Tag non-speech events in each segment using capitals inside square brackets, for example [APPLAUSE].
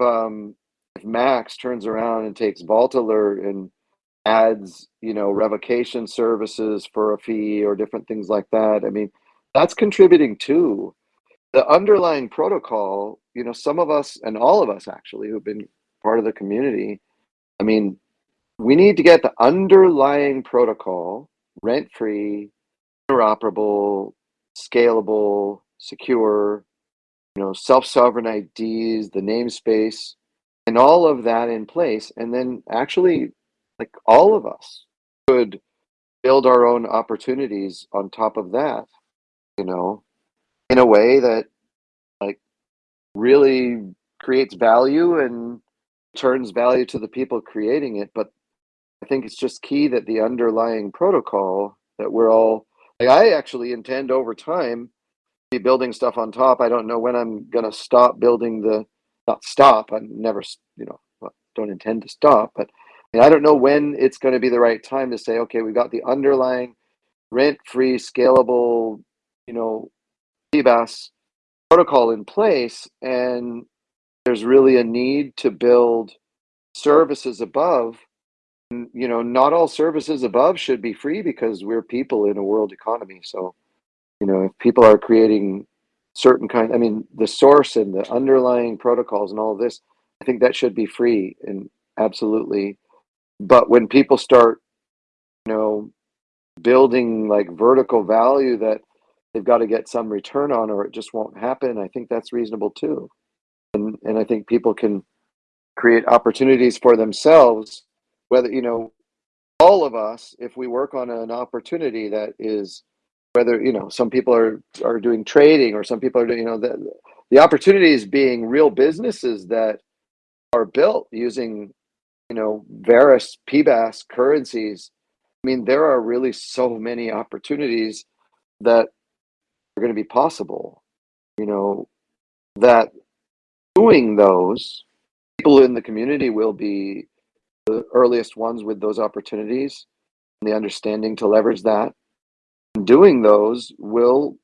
um, if Max turns around and takes Vault Alert and adds, you know, revocation services for a fee or different things like that, I mean, that's contributing too. The underlying protocol, you know, some of us and all of us actually who've been part of the community, I mean, we need to get the underlying protocol rent free, interoperable, scalable, secure, you know, self-sovereign IDs, the namespace, and all of that in place. And then actually, like all of us could build our own opportunities on top of that, you know, in a way that like really creates value and turns value to the people creating it. But I think it's just key that the underlying protocol that we're all like I actually intend over time be building stuff on top. I don't know when I'm gonna stop building the not stop. I never you know don't intend to stop, but I, mean, I don't know when it's going to be the right time to say, okay, we've got the underlying rent-free, scalable, you know, PBaaS protocol in place, and there's really a need to build services above you know, not all services above should be free because we're people in a world economy. So, you know, if people are creating certain kind, I mean, the source and the underlying protocols and all of this, I think that should be free and absolutely. But when people start, you know, building like vertical value that they've got to get some return on or it just won't happen, I think that's reasonable too. And and I think people can create opportunities for themselves whether you know all of us if we work on an opportunity that is whether you know some people are are doing trading or some people are doing you know the, the opportunities being real businesses that are built using you know various PBaaS currencies i mean there are really so many opportunities that are going to be possible you know that doing those people in the community will be the earliest ones with those opportunities and the understanding to leverage that. Doing those will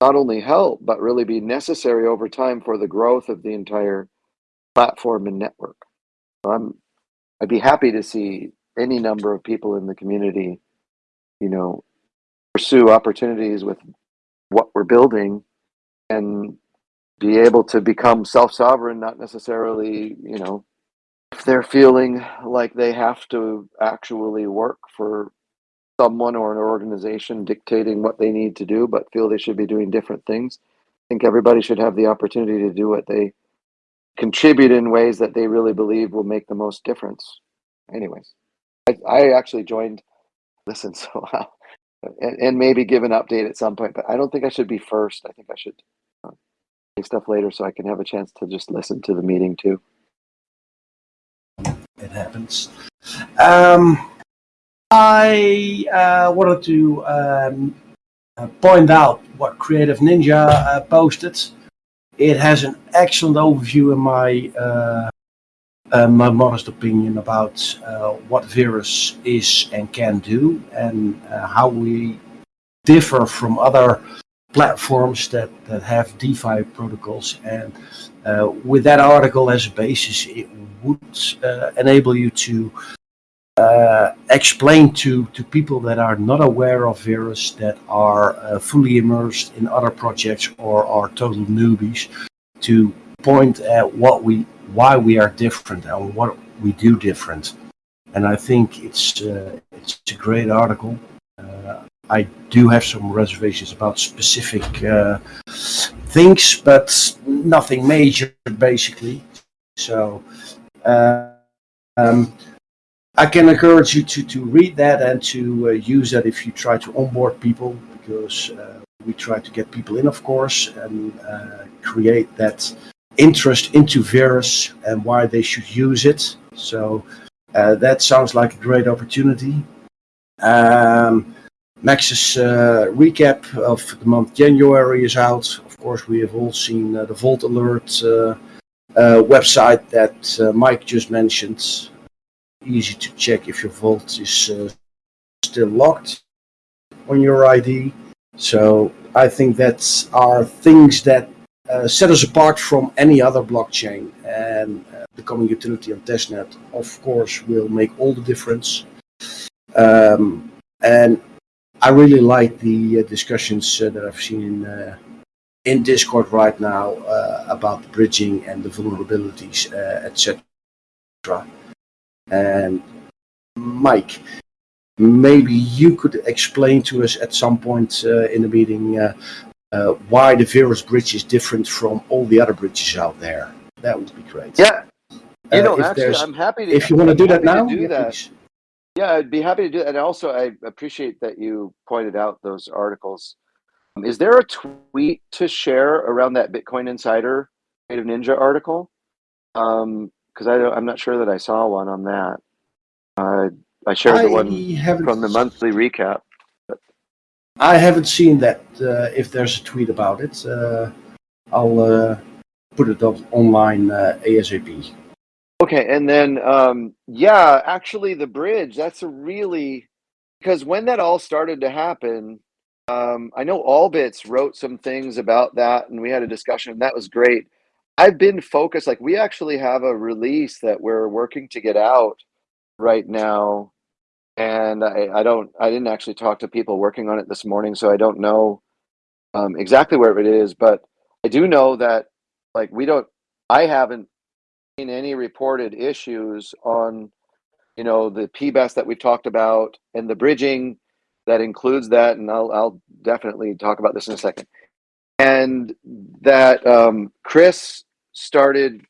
not only help, but really be necessary over time for the growth of the entire platform and network. I'm, I'd be happy to see any number of people in the community, you know, pursue opportunities with what we're building and be able to become self-sovereign, not necessarily, you know, if they're feeling like they have to actually work for someone or an organization dictating what they need to do, but feel they should be doing different things, I think everybody should have the opportunity to do what they contribute in ways that they really believe will make the most difference. Anyways, I, I actually joined [LAUGHS] Listen so and, and maybe give an update at some point, but I don't think I should be first. I think I should uh, say stuff later so I can have a chance to just listen to the meeting too it happens. Um, I uh, wanted to um, uh, point out what Creative Ninja uh, posted. It has an excellent overview in my uh, uh my modest opinion about uh, what Verus is and can do and how we differ from other platforms that, that have DeFi protocols. And with that article as a basis, it would enable you to uh, explain to, to people that are not aware of Verus, that are uh, fully immersed in other projects or are total newbies, to point at what we, why we are different and what we do different. And I think it's, uh, it's a great article. Uh, I do have some reservations about specific uh, things, but nothing major, basically. So um, I can encourage you to, to read that and to uh, use that if you try to onboard people because uh, we try to get people in, of course, and uh, create that interest into Verus and why they should use it. So uh, that sounds like a great opportunity. Um, Max's uh, recap of the month January is out. Of course, we have all seen the Vault Alert uh, website that uh, Mike just mentioned. Easy to check if your vault is uh, still locked on your ID. So I think that's are things that uh, set us apart from any other blockchain. And uh, becoming utility on testnet, of course, will make all the difference. Um, and I really like the uh, discussions uh, that I've seen in, uh, in Discord right now uh, about bridging and the vulnerabilities, etc. And Mike, maybe you could explain to us at some point uh, in the meeting uh, uh, why the Verus bridge is different from all the other bridges out there. That would be great. Yeah, you Uh, know, if actually, I'm happy to. If you want to do that now, do yeah, that. Yeah, I'd be happy to do that. And also, I appreciate that you pointed out those articles. Um, Is there a tweet to share around that Bitcoin Insider Creative Ninja article? Um, because I don't, I'm not sure that I saw one on that. Uh, I shared the one from the monthly recap. I haven't seen that. Uh, if there's a tweet about it, uh, I'll uh, put it up online uh, ASAP. Okay, and then um, yeah, actually, the bridge. That's a really because when that all started to happen, um, I know Allbits wrote some things about that, and we had a discussion, and that was great. I've been focused. Like we actually have a release that we're working to get out right now, and I, I don't. I didn't actually talk to people working on it this morning, so I don't know um, exactly where it is. But I do know that like we don't. I haven't seen any reported issues on, you know, the PBaaS that we've talked about and the bridging that includes that. And I'll, I'll definitely talk about this in a second. And that um, Chris started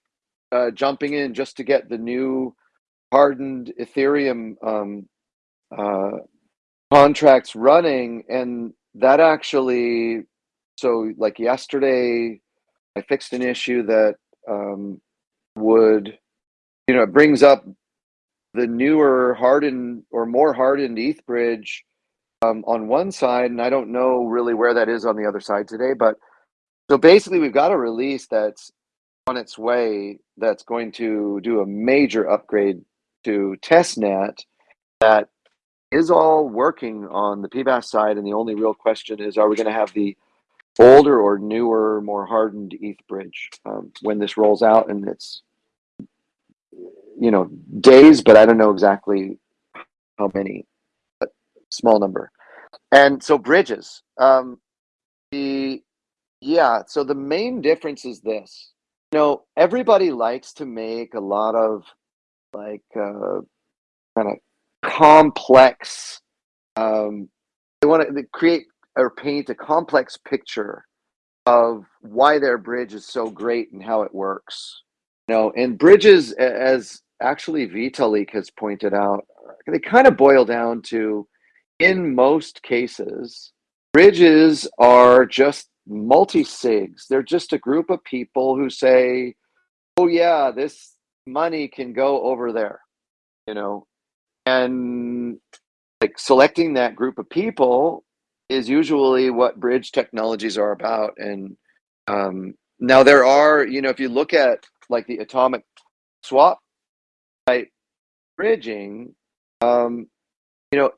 uh, jumping in just to get the new hardened Ethereum um, uh, contracts running. And that actually, so like yesterday, I fixed an issue that um, would, you know, it brings up the newer hardened or more hardened ETH bridge um, on one side, and I don't know really where that is on the other side today. But so basically, we've got a release that's on its way that's going to do a major upgrade to testnet that is all working on the PBaaS side, and the only real question is, are we going to have the older or newer, more hardened ETH bridge um, when this rolls out? And it's you know days, but I don't know exactly how many, but small number. And so bridges, um, the yeah. So the main difference is this. You know, everybody likes to make a lot of like uh, kind of complex. Um, they want to create or paint a complex picture of why their bridge is so great and how it works. You know, and bridges, as actually Vitalik has pointed out, they kind of boil down to, in most cases, bridges are just multi-sigs. They're just a group of people who say, oh yeah, this money can go over there, you know, and like selecting that group of people is usually what bridge technologies are about. And um, now there are, you know, if you look at like the atomic swap type bridging, um, you know,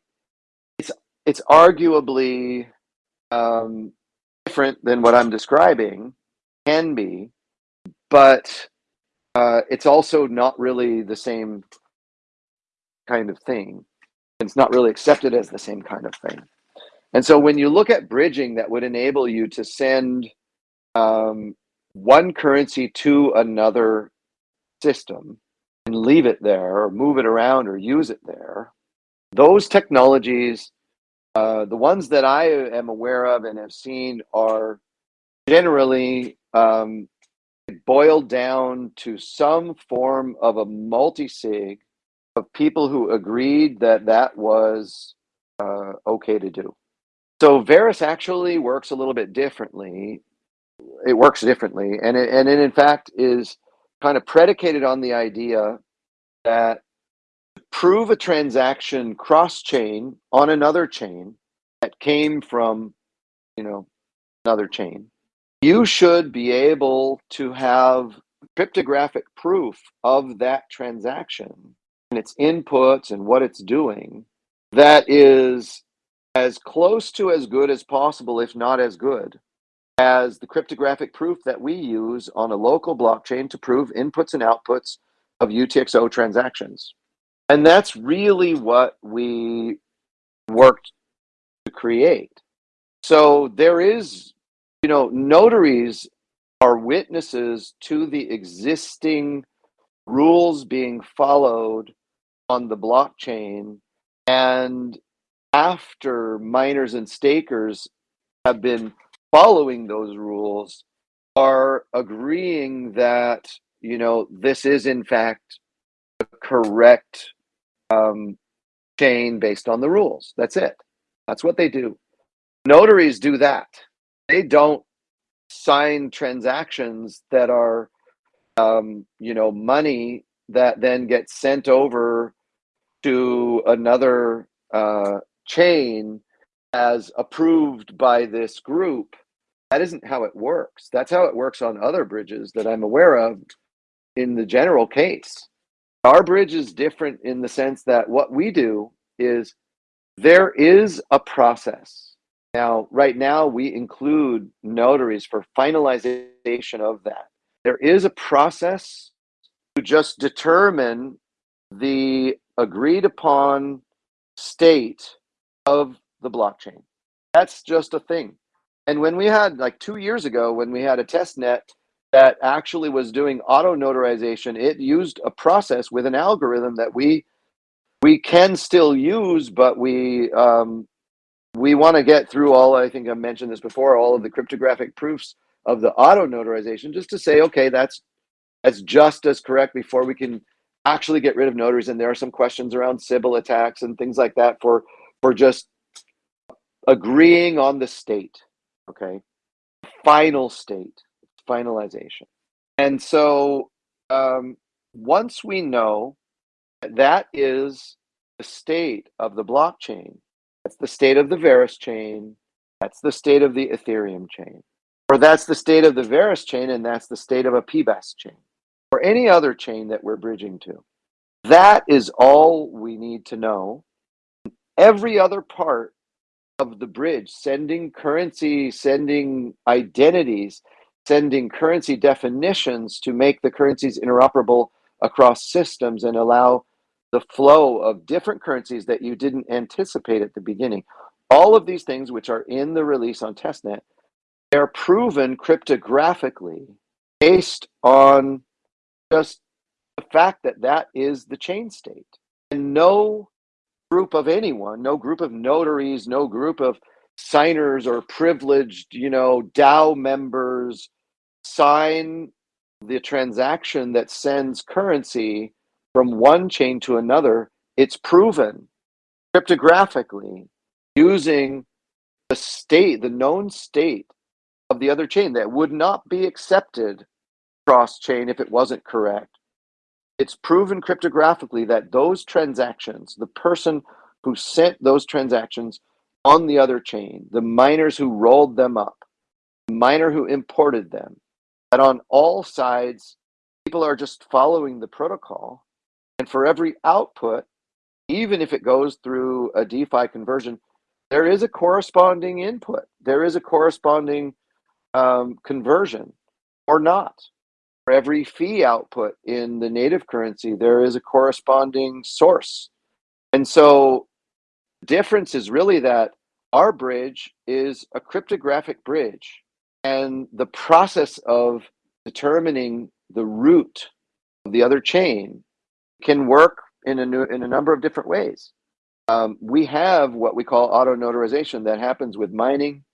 it's it's arguably um, different than what I'm describing, can be, but uh, it's also not really the same kind of thing. It's not really accepted as the same kind of thing. And so when you look at bridging that would enable you to send um, one currency to another system and leave it there or move it around or use it there, those technologies, uh, the ones that I am aware of and have seen are generally um, boiled down to some form of a multi-sig of people who agreed that that was uh, okay to do. So Verus actually works a little bit differently. It works differently, and it, and it in fact is kind of predicated on the idea that prove a transaction cross-chain on another chain that came from, you know, another chain, you should be able to have cryptographic proof of that transaction and its inputs and what it's doing that is as close to as good as possible, if not as good, as the cryptographic proof that we use on a local blockchain to prove inputs and outputs of UTXO transactions. And that's really what we worked to create. So there is, you know, notaries are witnesses to the existing rules being followed on the blockchain. And after miners and stakers have been following those rules, are agreeing that, you know, this is in fact the correct um, chain based on the rules. That's it. That's what they do. Notaries do that. They don't sign transactions that are, um, you know, money that then gets sent over to another uh, chain as approved by this group. That isn't how it works. That's how it works on other bridges that I'm aware of in the general case. Our bridge is different in the sense that what we do is there is a process. Now, right now, we include notaries for finalization of that. There is a process to just determine the agreed upon state of the blockchain. That's just a thing. And when we had like two years ago, when we had a test net that actually was doing auto notarization, it used a process with an algorithm that we we can still use, but we um, we want to get through all. I think I mentioned this before. All of the cryptographic proofs of the auto notarization, just to say, okay, that's that's just as correct before we can actually get rid of notaries. And there are some questions around Sybil attacks and things like that for for just agreeing on the state. Okay, final state, finalization. And so um, once we know that, that is the state of the blockchain, that's the state of the Verus chain, that's the state of the Ethereum chain, or that's the state of the Verus chain, and that's the state of a PBaaS chain, or any other chain that we're bridging to. That is all we need to know. Every other part of the bridge, sending currency, sending identities, sending currency definitions to make the currencies interoperable across systems and allow the flow of different currencies that you didn't anticipate at the beginning. All of these things, which are in the release on testnet, they're proven cryptographically based on just the fact that that is the chain state. And no group of anyone, no group of notaries, no group of signers or privileged, you know, DAO members sign the transaction that sends currency from one chain to another. It's proven cryptographically using the state, the known state of the other chain that would not be accepted cross chain if it wasn't correct it's proven cryptographically that those transactions, the person who sent those transactions on the other chain, the miners who rolled them up, the miner who imported them, that on all sides, people are just following the protocol. And for every output, even if it goes through a DeFi conversion, there is a corresponding input. There is a corresponding um, conversion or not for every fee output in the native currency, there is a corresponding source. And so difference is really that our bridge is a cryptographic bridge. And the process of determining the root of the other chain can work in a, new, in a number of different ways. Um, we have what we call auto notarization that happens with mining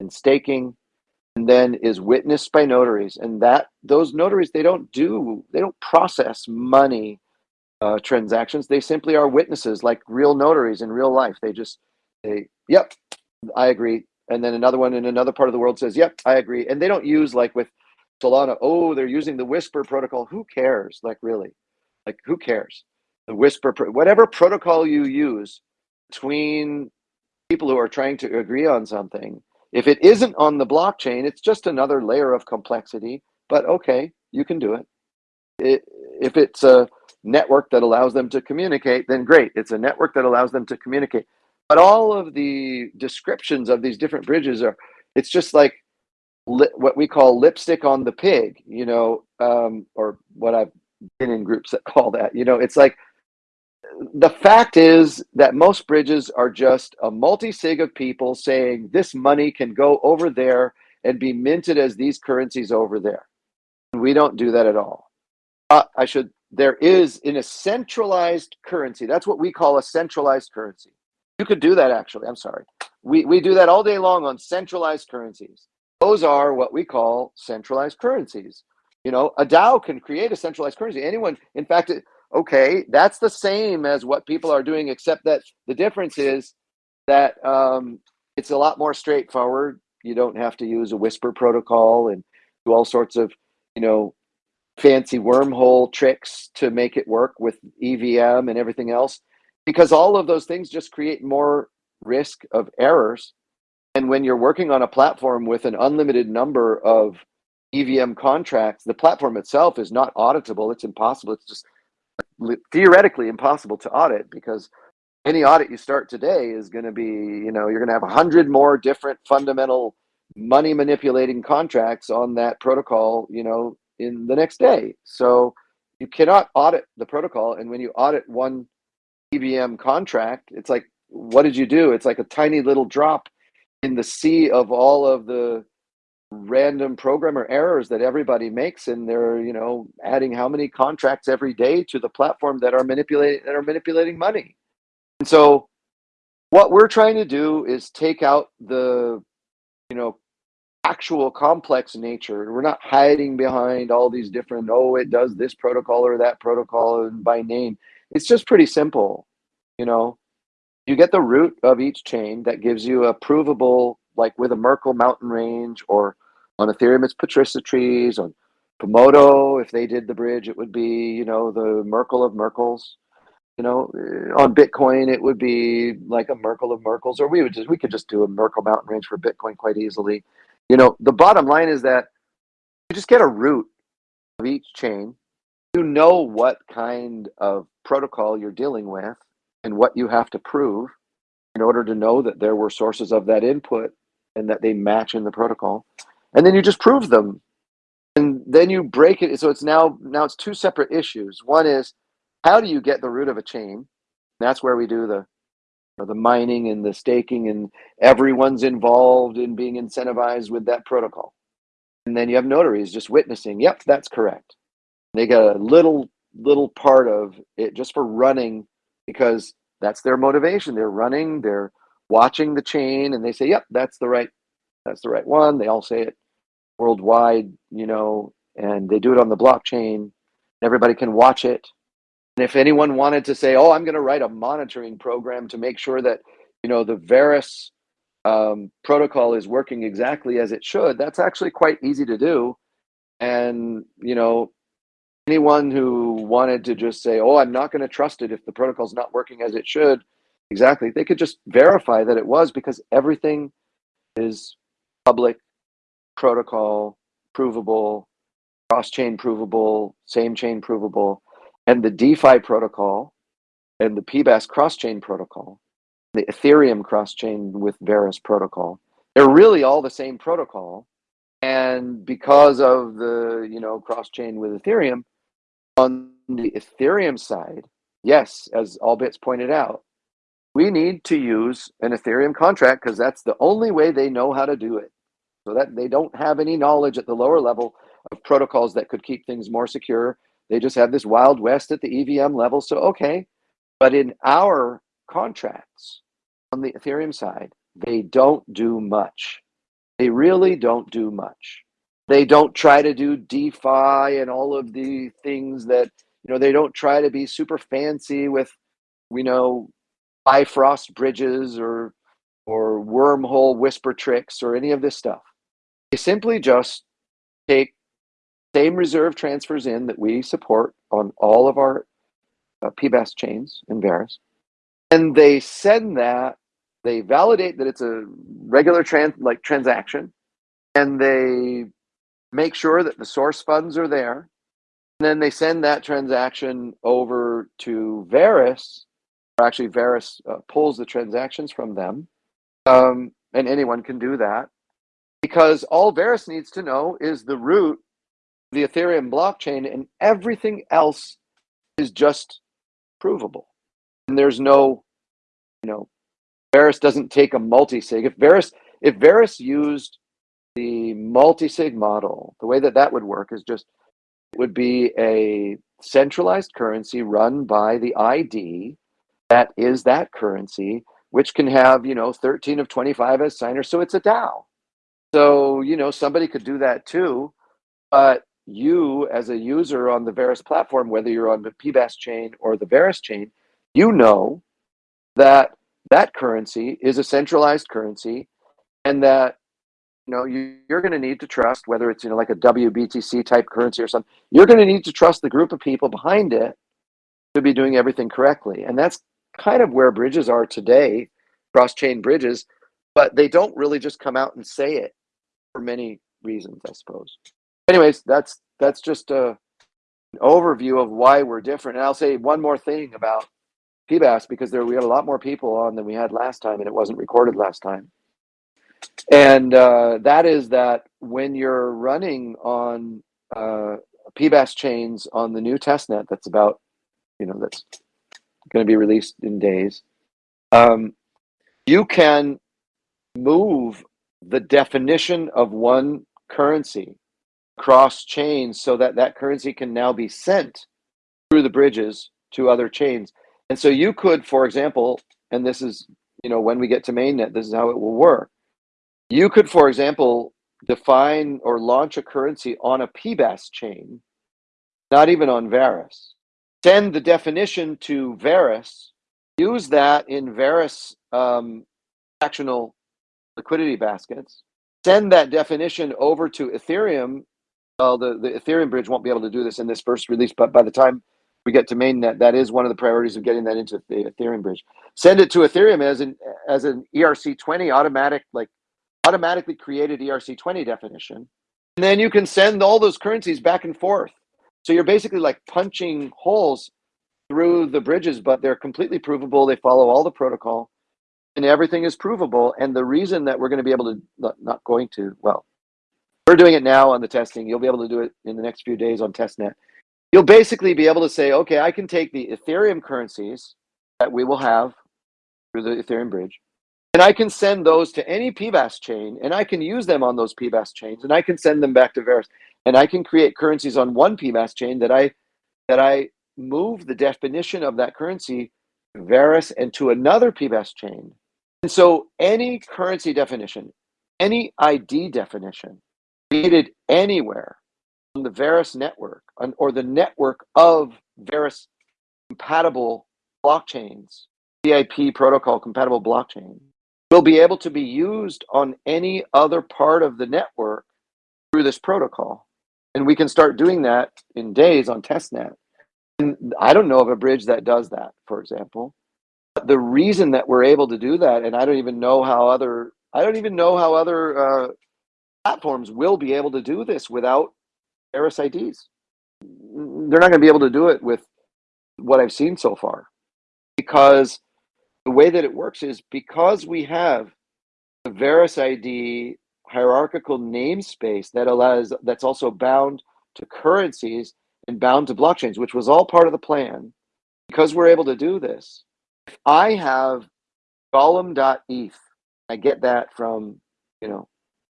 and staking and then is witnessed by notaries and that those notaries they don't do they don't process money uh, transactions. They simply are witnesses like real notaries in real life. They just they yep i agree and then another one in another part of the world says yep i agree and they don't use like with solana oh they're using the whisper protocol who cares like really like who cares the whisper whatever protocol you use between people who are trying to agree on something if it isn't on the blockchain, it's just another layer of complexity, but okay, you can do it. it. If it's a network that allows them to communicate, then great. It's a network that allows them to communicate. But all of the descriptions of these different bridges are, it's just like li- what we call lipstick on the pig, you know, um, or what I've been in groups that call that. You know, it's like the fact is that most bridges are just a multi sig of people saying this money can go over there and be minted as these currencies over there. We don't do that at all. Uh, I should. There is in a centralized currency. That's what we call a centralized currency. You could do that actually. I'm sorry. We we do that all day long on centralized currencies. Those are what we call centralized currencies. You know, a DAO can create a centralized currency. Anyone, in fact, it, okay, that's the same as what people are doing, except that the difference is that um, it's a lot more straightforward. You don't have to use a whisper protocol and do all sorts of, you know, fancy wormhole tricks to make it work with EVM and everything else, because all of those things just create more risk of errors. And when you're working on a platform with an unlimited number of EVM contracts, the platform itself is not auditable. It's impossible. It's just theoretically impossible to audit because any audit you start today is going to be, you know, you're going to have a hundred more different fundamental money manipulating contracts on that protocol, you know, in the next day. So you cannot audit the protocol. And when you audit one EVM contract, it's like, what did you do? It's like a tiny little drop in the sea of all of the random programmer errors that everybody makes and they're you know adding how many contracts every day to the platform that are manipulating that are manipulating money. And so what we're trying to do is take out the you know actual complex nature. We're not hiding behind all these different oh it does this protocol or that protocol and by name it's just pretty simple you know you get the root of each chain that gives you a provable like with a Merkle mountain range or on Ethereum, it's Patricia trees. On Komodo, if they did the bridge, it would be, you know, the Merkle of Merkles. You know, eh, on Bitcoin, it would be like a Merkle of Merkles, or we would just we could just do a Merkle mountain range for Bitcoin quite easily. You know, the bottom line is that you just get a root of each chain. You know what kind of protocol you're dealing with and what you have to prove in order to know that there were sources of that input and that they match in the protocol. And then you just prove them. And then you break it. So it's now now it's two separate issues. One is how do you get the root of a chain? That's where we do the you know, the mining and the staking and everyone's involved in being incentivized with that protocol. And then you have notaries just witnessing yep that's correct they got a little little part of it just for running because that's their motivation they're running they're watching the chain and they say yep that's the right that's the right one. They all say it worldwide, you know, and they do it on the blockchain. Everybody can watch it. And if anyone wanted to say, "Oh, I'm going to write a monitoring program to make sure that you know the Verus um, protocol is working exactly as it should," that's actually quite easy to do. And you know, anyone who wanted to just say, "Oh, I'm not going to trust it if the protocol's not working as it should," exactly, they could just verify that it was because everything is public protocol provable, cross chain provable, same chain provable, and the DeFi protocol and the PBaaS cross chain protocol, the Ethereum cross chain with Verus protocol. They're really all the same protocol. And because of the, you know, cross chain with Ethereum, on the Ethereum side, yes, as Allbits pointed out, we need to use an Ethereum contract because that's the only way they know how to do it so that they don't have any knowledge at the lower level of protocols that could keep things more secure. They just have this wild west at the EVM level. So, okay. But in our contracts on the Ethereum side, they don't do much. They really don't do much. They don't try to do DeFi and all of the things that, you know, they don't try to be super fancy with, you know, Bifrost bridges or or wormhole whisper tricks or any of this stuff. They simply just take same reserve transfers in that we support on all of our uh, PBaaS chains in Verus, and they send that. They validate that it's a regular trans like transaction, and they make sure that the source funds are there. And then they send that transaction over to Verus, or actually Verus uh, pulls the transactions from them, um, and anyone can do that because all Verus needs to know is the root the Ethereum blockchain and everything else is just provable. And there's no, you know, Verus doesn't take a multi-sig. If Verus, if Verus used the multi-sig model, the way that that would work is just, it would be a centralized currency run by the ID that is that currency, which can have, you know, 13 of 25 as signers. So it's a DAO. So, you know, somebody could do that too. But you as a user on the Verus platform, whether you're on the PBaaS chain or the Verus chain, you know that that currency is a centralized currency and that know you, you're going to need to trust whether it's you know like a WBTC type currency or something you're going to need to trust the group of people behind it to be doing everything correctly. And that's kind of where bridges are today cross chain bridges but they don't really just come out and say it for many reasons I suppose. Anyways that's that's just a an overview of why we're different. And I'll say one more thing about PBaaS because there we had a lot more people on than we had last time and it wasn't recorded last time. And uh, that is that when you're running on uh, PBaaS chains on the new testnet that's about, you know, that's going to be released in days, um, you can move the definition of one currency cross chains so that that currency can now be sent through the bridges to other chains and so you could, for example, and this is, you know, when we get to mainnet, this is how it will work. You could, for example, define or launch a currency on a PBaaS chain, not even on Verus. Send the definition to Verus, use that in Verus um, actional liquidity baskets, send that definition over to Ethereum. Well, the, the Ethereum bridge won't be able to do this in this first release, but by the time we get to mainnet, that is one of the priorities of getting that into the Ethereum bridge. Send it to Ethereum as an as an ERC20 automatic, like automatically created ERC20 definition. And then you can send all those currencies back and forth. So you're basically like punching holes through the bridges, but they're completely provable. They follow all the protocol and everything is provable. And the reason that we're going to be able to, not, going to, well, we're doing it now on the testing. You'll be able to do it in the next few days on testnet you'll basically be able to say, okay, I can take the Ethereum currencies that we will have through the Ethereum bridge, and I can send those to any PBaaS chain, and I can use them on those PBaaS chains, and I can send them back to Verus, and I can create currencies on one PBaaS chain that I that I move the definition of that currency Verus and to another PBAS chain. And so any currency definition, any ID definition created anywhere on the Verus network or the network of Verus compatible blockchains, VIP protocol compatible blockchain, will be able to be used on any other part of the network through this protocol. And we can start doing that in days on testnet. And I don't know of a bridge that does that, for example. But the reason that we're able to do that, and I don't even know how other, I don't even know how other uh, platforms will be able to do this without RSIDs. They're not going to be able to do it with what I've seen so far because the way that it works is because we have the Verus ID hierarchical namespace that allows that's also bound to currencies and bound to blockchains, which was all part of the plan. Because we're able to do this, if I have golem.eth, I get that from you know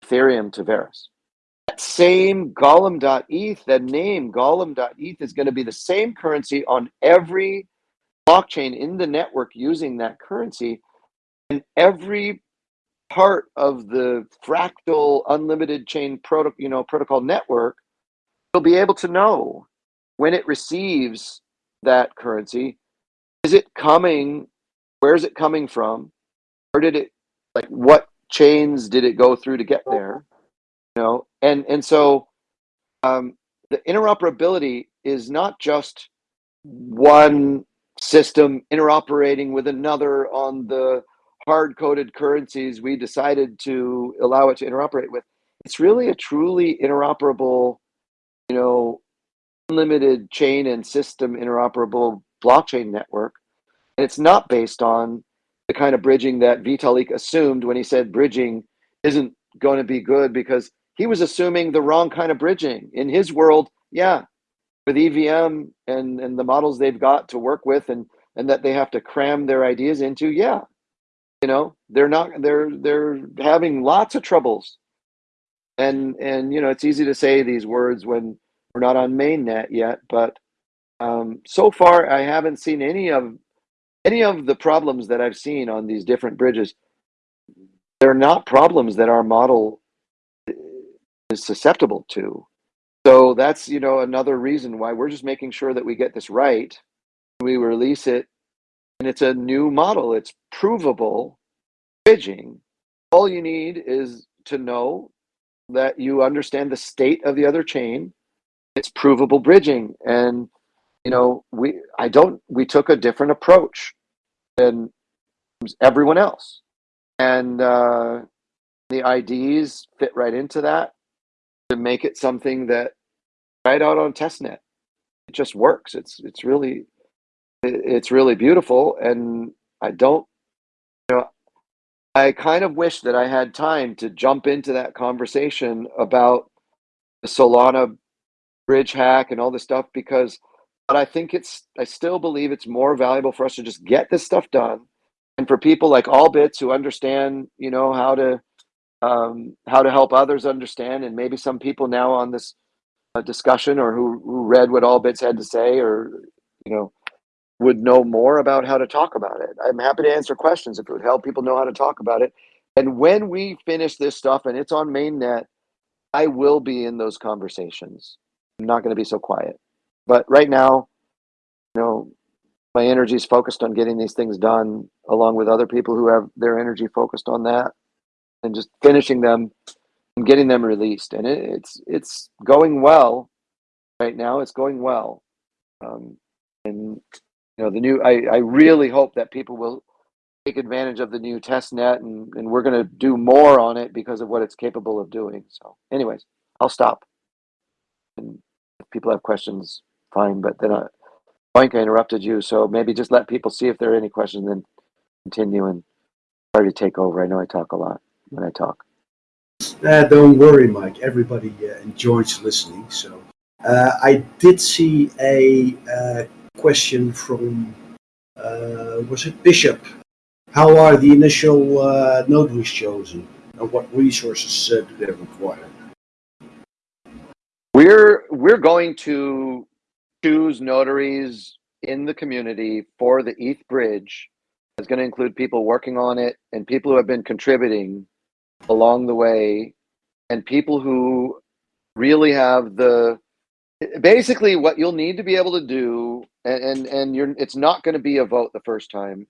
Ethereum to Verus That same golem.eth, that name golem.eth is going to be the same currency on every blockchain in the network using that currency. And every part of the fractal unlimited chain you know, protocol network will be able to know when it receives that currency, is it coming, where is it coming from? Where did it, like what chains did it go through to get there? You know, and and so um, the interoperability is not just one system interoperating with another on the hard coded currencies we decided to allow it to interoperate with. It's really a truly interoperable, you know, unlimited chain and system interoperable blockchain network. And it's not based on the kind of bridging that Vitalik assumed when he said bridging isn't going to be good because he was assuming the wrong kind of bridging in his world. Yeah, with EVM and and the models they've got to work with and and that they have to cram their ideas into. Yeah, you know they're not they're they're having lots of troubles. And and you know it's easy to say these words when we're not on mainnet yet, but um, so far I haven't seen any of any of the problems that I've seen on these different bridges. They're not problems that our model is susceptible to. So that's, you know, another reason why we're just making sure that we get this right. We release it and it's a new model. It's provable bridging. All you need is to know that you understand the state of the other chain. It's provable bridging. And, you know, we, I don't, we took a different approach than everyone else. And uh, the IDs fit right into that to make it something that right out on testnet. It just works. It's it's really it's really beautiful and i don't you know i kind of wish that i had time to jump into that conversation about the solana bridge hack and all this stuff because but i think it's i still believe it's more valuable for us to just get this stuff done. And for people like Allbits who understand you know how to um, how to help others understand and maybe some people now on this uh, discussion or who, who read what Allbits had to say or you know would know more about how to talk about it. I'm happy to answer questions if it would help people know how to talk about it. And when we finish this stuff and it's on mainnet i will be in those conversations. I'm not going to be so quiet. But right now you know my energy is focused on getting these things done along with other people who have their energy focused on that and just finishing them and getting them released. And it, it's it's going well right now. It's going well, um, and you know the new. I I really hope that people will take advantage of the new test net, and and we're going to do more on it because of what it's capable of doing. So, anyways, I'll stop. And if people have questions, fine. But then I, Boink, I interrupted you, so maybe just let people see if there are any questions, then continue and try to take over. I know I talk a lot when I talk. Uh, don't worry, Mike. Everybody uh, enjoys listening. So uh, I did see a uh, question from uh, was it Bishop? How are the initial uh, notaries chosen, and what resources do they require? We're we're going to choose notaries in the community for the ETH bridge. It's going to include people working on it and people who have been contributing along the way and people who really have the basically what you'll need to be able to do and and, and you're it's not going to be a vote the first time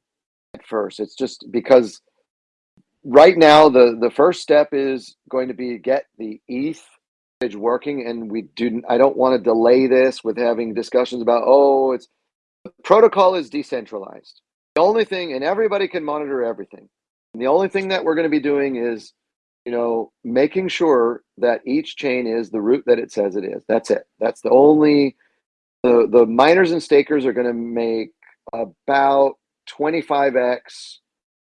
at first. It's just because right now the the first step is going to be get the eth working and we do i don't want to delay this with having discussions about oh it's protocol is decentralized. The only thing and everybody can monitor everything. And the only thing that we're going to be doing is you know, making sure that each chain is the root that it says it is. That's it. That's the only the the miners and stakers are going to make about 25x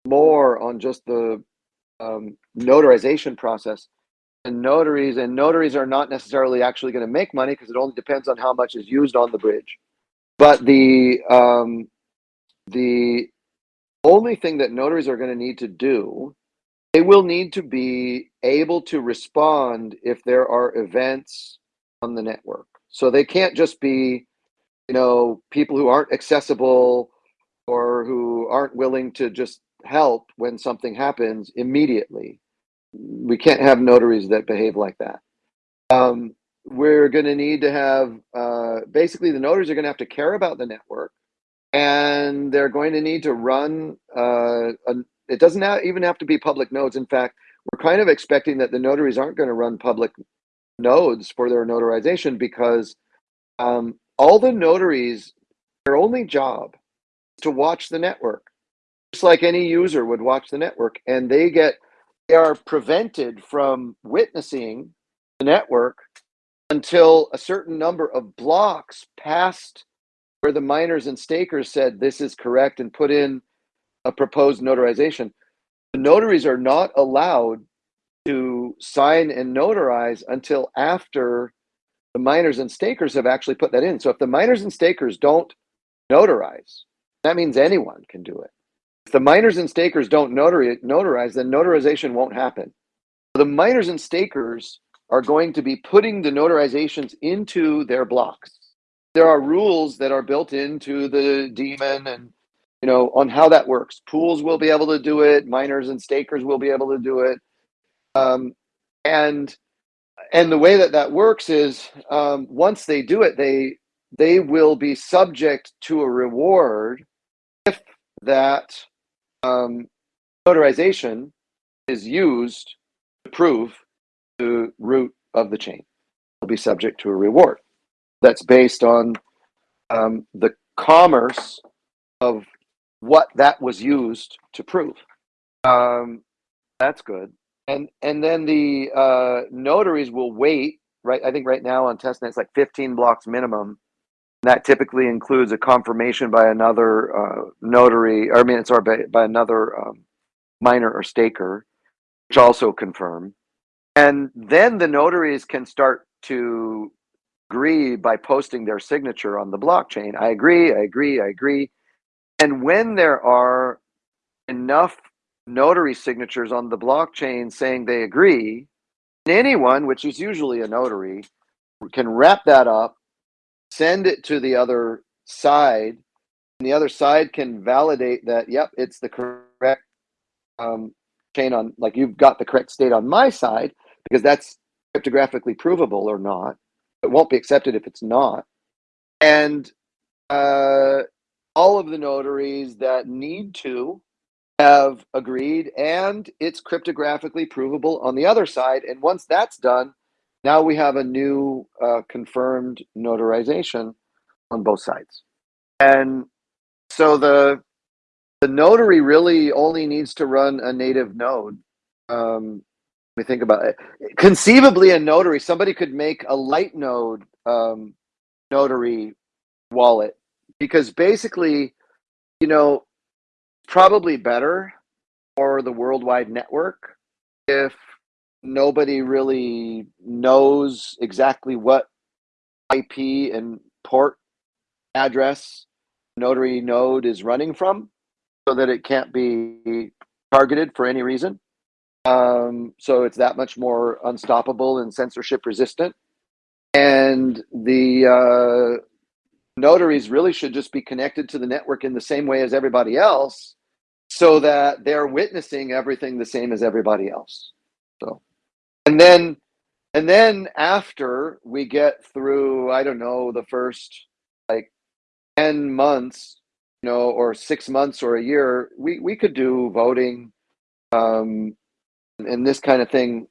more on just the um, notarization process and notaries and notaries are not necessarily actually going to make money because it only depends on how much is used on the bridge but the um, the only thing that notaries are going to need to do they will need to be able to respond if there are events on the network. So they can't just be, you know, people who aren't accessible or who aren't willing to just help when something happens immediately. We can't have notaries that behave like that. Um, we're going to need to have uh, basically the notaries are going to have to care about the network and they're going to need to run uh, a, it doesn't have, even have to be public nodes. In fact, we're kind of expecting that the notaries aren't going to run public nodes for their notarization because um, all the notaries, their only job is to watch the network, just like any user would watch the network, and they get they are prevented from witnessing the network until a certain number of blocks past where the miners and stakers said this is correct and put in a proposed notarization, the notaries are not allowed to sign and notarize until after the miners and stakers have actually put that in. So if the miners and stakers don't notarize, that means anyone can do it. If the miners and stakers don't notarize, then notarization won't happen. The miners and stakers are going to be putting the notarizations into their blocks. There are rules that are built into the daemon and you know on how that works. Pools will be able to do it, miners and stakers will be able to do it. Um, and and the way that that works is um, once they do it, they they will be subject to a reward if that um, notarization is used to prove the root of the chain. They'll be subject to a reward that's based on um, the commerce of what that was used to prove. Um, that's good. And and then the uh, notaries will wait. Right, I think right now on testnet it's like 15 blocks minimum. That typically includes a confirmation by another uh, notary, or I mean, sorry, by, by another um, miner or staker, which also confirm. And then the notaries can start to agree by posting their signature on the blockchain. I agree, I agree, I agree. And when there are enough notary signatures on the blockchain saying they agree, anyone, which is usually a notary, can wrap that up, send it to the other side, and the other side can validate that, yep, it's the correct um, chain on, like you've got the correct state on my side, because that's cryptographically provable or not. It won't be accepted if it's not. And uh, all of the notaries that need to have agreed and it's cryptographically provable on the other side. And once that's done, now we have a new uh, confirmed notarization on both sides. And so the the notary really only needs to run a native node. Um, me think about it. Conceivably, a notary, somebody could make a light node um, notary wallet because basically, you know, probably better for the worldwide network if nobody really knows exactly what IP and port address notary node is running from so that it can't be targeted for any reason. Um, so it's that much more unstoppable and censorship resistant. And the uh, notaries really should just be connected to the network in the same way as everybody else so that they're witnessing everything the same as everybody else. So, and then, and then after we get through, I don't know, the first like 10 months, you know, or six months or a year, we, we could do voting um, and this kind of thing.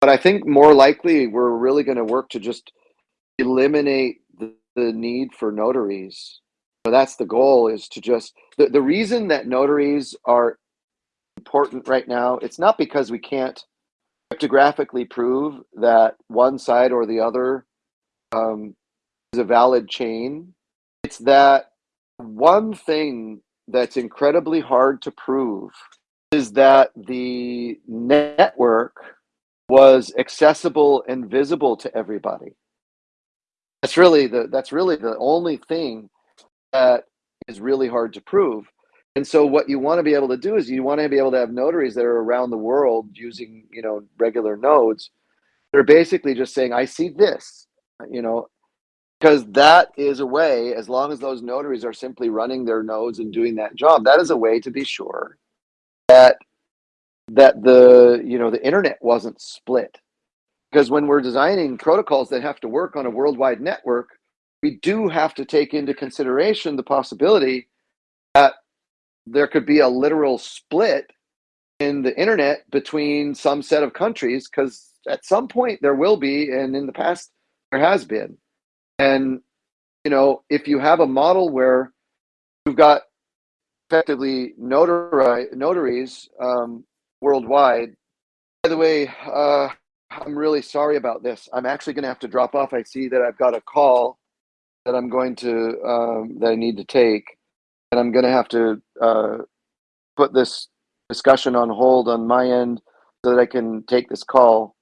But I think more likely we're really going to work to just eliminate the need for notaries. So that's the goal is to just, the, the reason that notaries are important right now, it's not because we can't cryptographically prove that one side or the other um, is a valid chain. It's that one thing that's incredibly hard to prove is that the network was accessible and visible to everybody. That's really the that's really the only thing that is really hard to prove. And so what you want to be able to do is you want to be able to have notaries that are around the world using, you know, regular nodes. They're basically just saying, I see this, you know, because that is a way, as long as those notaries are simply running their nodes and doing that job, that is a way to be sure that that the you know the internet wasn't split because when we're designing protocols that have to work on a worldwide network we do have to take into consideration the possibility that there could be a literal split in the internet between some set of countries because at some point there will be and in the past there has been and you know if you have a model where you've got effectively notary, notaries um, worldwide. By the way, uh, I'm really sorry about this. I'm actually going to have to drop off. I see that I've got a call that I'm going to um, that I need to take, and I'm going to have to uh, put this discussion on hold on my end. so that I can take this call